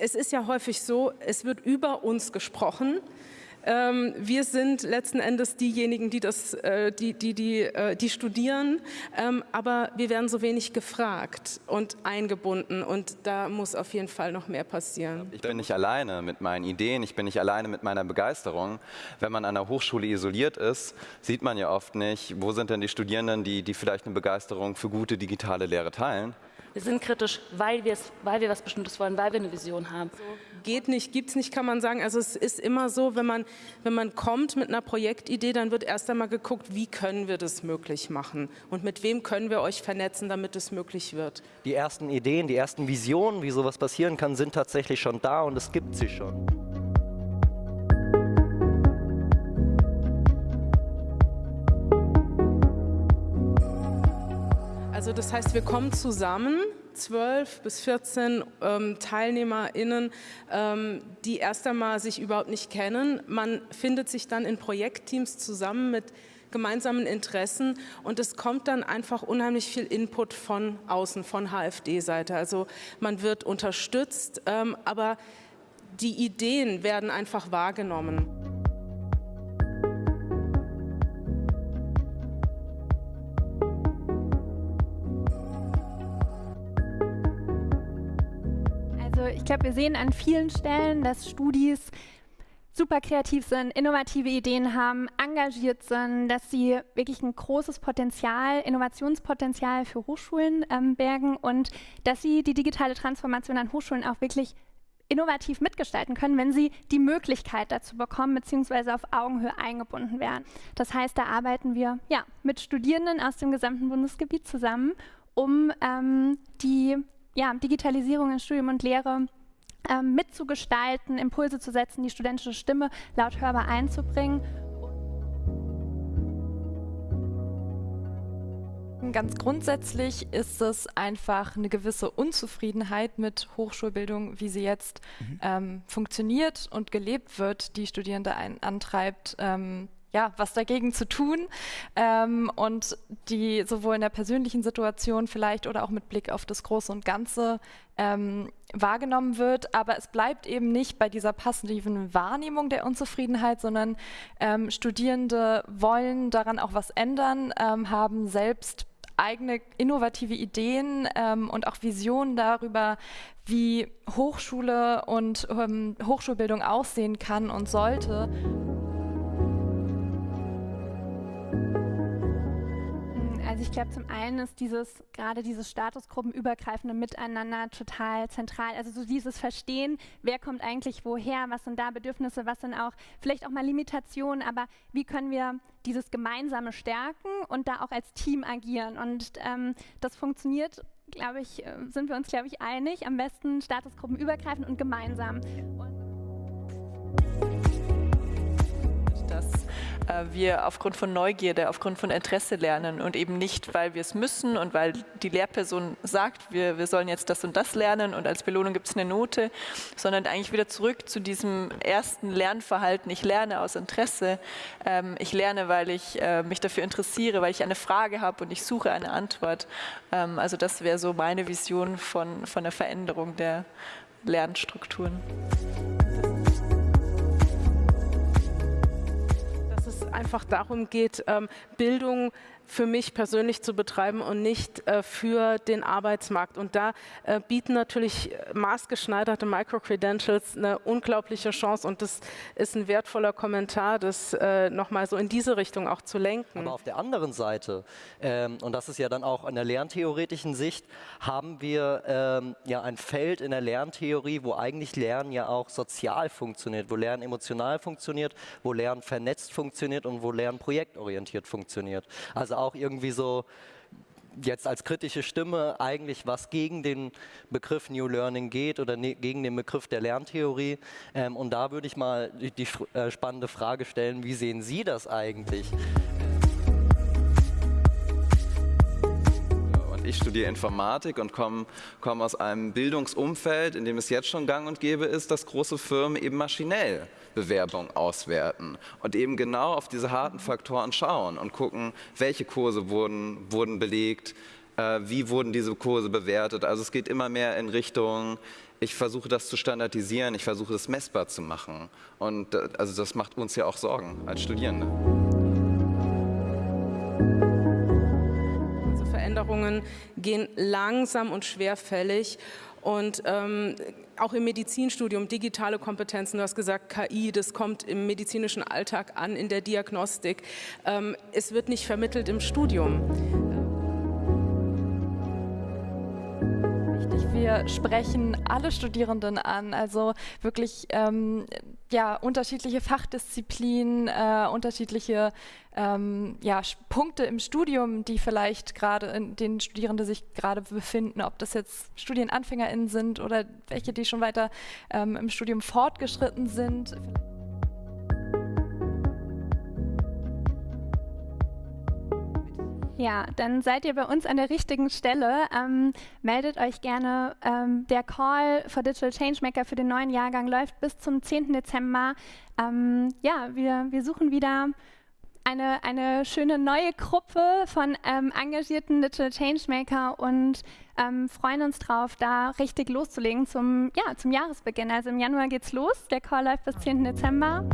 es ist ja häufig so, es wird über uns gesprochen. Ähm, wir sind letzten Endes diejenigen, die, das, äh, die, die, die, äh, die studieren, ähm, aber wir werden so wenig gefragt und eingebunden und da muss auf jeden Fall noch mehr passieren. Ich bin nicht alleine mit meinen Ideen, ich bin nicht alleine mit meiner Begeisterung. Wenn man an der Hochschule isoliert ist, sieht man ja oft nicht, wo sind denn die Studierenden, die, die vielleicht eine Begeisterung für gute digitale Lehre teilen. Wir sind kritisch, weil, weil wir was Bestimmtes wollen, weil wir eine Vision haben. Geht nicht, gibt es nicht, kann man sagen. Also es ist immer so, wenn man, wenn man kommt mit einer Projektidee, dann wird erst einmal geguckt, wie können wir das möglich machen und mit wem können wir euch vernetzen, damit es möglich wird. Die ersten Ideen, die ersten Visionen, wie sowas passieren kann, sind tatsächlich schon da und es gibt sie schon. Also das heißt, wir kommen zusammen, 12 bis 14 ähm, TeilnehmerInnen, ähm, die erst einmal sich überhaupt nicht kennen. Man findet sich dann in Projektteams zusammen mit gemeinsamen Interessen und es kommt dann einfach unheimlich viel Input von außen, von HFD-Seite. Also man wird unterstützt, ähm, aber die Ideen werden einfach wahrgenommen. Ich glaube, wir sehen an vielen Stellen, dass Studis super kreativ sind, innovative Ideen haben, engagiert sind, dass sie wirklich ein großes Potenzial, Innovationspotenzial für Hochschulen ähm, bergen und dass sie die digitale Transformation an Hochschulen auch wirklich innovativ mitgestalten können, wenn sie die Möglichkeit dazu bekommen, beziehungsweise auf Augenhöhe eingebunden werden. Das heißt, da arbeiten wir ja, mit Studierenden aus dem gesamten Bundesgebiet zusammen, um ähm, die ja, Digitalisierung in Studium und Lehre ähm, mitzugestalten, Impulse zu setzen, die studentische Stimme laut hörbar einzubringen. Ganz grundsätzlich ist es einfach eine gewisse Unzufriedenheit mit Hochschulbildung, wie sie jetzt mhm. ähm, funktioniert und gelebt wird, die Studierende ein, antreibt, ähm, ja, was dagegen zu tun ähm, und die sowohl in der persönlichen Situation vielleicht oder auch mit Blick auf das Große und Ganze ähm, wahrgenommen wird. Aber es bleibt eben nicht bei dieser passiven Wahrnehmung der Unzufriedenheit, sondern ähm, Studierende wollen daran auch was ändern, ähm, haben selbst eigene innovative Ideen ähm, und auch Visionen darüber, wie Hochschule und ähm, Hochschulbildung aussehen kann und sollte. Also ich glaube, zum einen ist dieses, gerade dieses statusgruppenübergreifende Miteinander total zentral. Also so dieses Verstehen, wer kommt eigentlich woher, was sind da Bedürfnisse, was sind auch vielleicht auch mal Limitationen, aber wie können wir dieses Gemeinsame stärken und da auch als Team agieren. Und ähm, das funktioniert, glaube ich, äh, sind wir uns, glaube ich, einig, am besten statusgruppenübergreifend und gemeinsam. Und wir aufgrund von Neugierde, aufgrund von Interesse lernen und eben nicht, weil wir es müssen und weil die Lehrperson sagt, wir, wir sollen jetzt das und das lernen und als Belohnung gibt es eine Note, sondern eigentlich wieder zurück zu diesem ersten Lernverhalten. Ich lerne aus Interesse, ähm, ich lerne, weil ich äh, mich dafür interessiere, weil ich eine Frage habe und ich suche eine Antwort. Ähm, also das wäre so meine Vision von, von der Veränderung der Lernstrukturen. Einfach darum geht, ähm, Bildung für mich persönlich zu betreiben und nicht äh, für den Arbeitsmarkt. Und da äh, bieten natürlich maßgeschneiderte Microcredentials eine unglaubliche Chance und das ist ein wertvoller Kommentar, das äh, nochmal so in diese Richtung auch zu lenken. Aber auf der anderen Seite, ähm, und das ist ja dann auch in der lerntheoretischen Sicht, haben wir ähm, ja ein Feld in der Lerntheorie, wo eigentlich Lernen ja auch sozial funktioniert, wo Lernen emotional funktioniert, wo Lernen vernetzt funktioniert und wo Lernen projektorientiert funktioniert. Also auch irgendwie so jetzt als kritische Stimme eigentlich was gegen den Begriff New Learning geht oder ne, gegen den Begriff der Lerntheorie. Ähm, und da würde ich mal die, die äh, spannende Frage stellen, wie sehen Sie das eigentlich? Ich studiere Informatik und komme komm aus einem Bildungsumfeld, in dem es jetzt schon gang und gäbe ist, dass große Firmen eben maschinell Bewerbungen auswerten und eben genau auf diese harten Faktoren schauen und gucken, welche Kurse wurden, wurden belegt, äh, wie wurden diese Kurse bewertet. Also es geht immer mehr in Richtung ich versuche das zu standardisieren, ich versuche das messbar zu machen. Und äh, also das macht uns ja auch Sorgen als Studierende. Veränderungen gehen langsam und schwerfällig. Und ähm, auch im Medizinstudium, digitale Kompetenzen, du hast gesagt, KI, das kommt im medizinischen Alltag an, in der Diagnostik. Ähm, es wird nicht vermittelt im Studium. wir sprechen alle Studierenden an, also wirklich ähm, ja, unterschiedliche Fachdisziplinen, äh, unterschiedliche ähm, ja, Punkte im Studium, die vielleicht gerade in den Studierenden sich gerade befinden, ob das jetzt StudienanfängerInnen sind oder welche, die schon weiter ähm, im Studium fortgeschritten sind. Ja, dann seid ihr bei uns an der richtigen Stelle. Ähm, meldet euch gerne. Ähm, der Call for Digital Changemaker für den neuen Jahrgang läuft bis zum 10. Dezember. Ähm, ja, wir, wir suchen wieder eine, eine schöne neue Gruppe von ähm, engagierten Digital Changemaker und ähm, freuen uns drauf, da richtig loszulegen zum, ja, zum Jahresbeginn. Also im Januar geht's los. Der Call läuft bis 10. Dezember.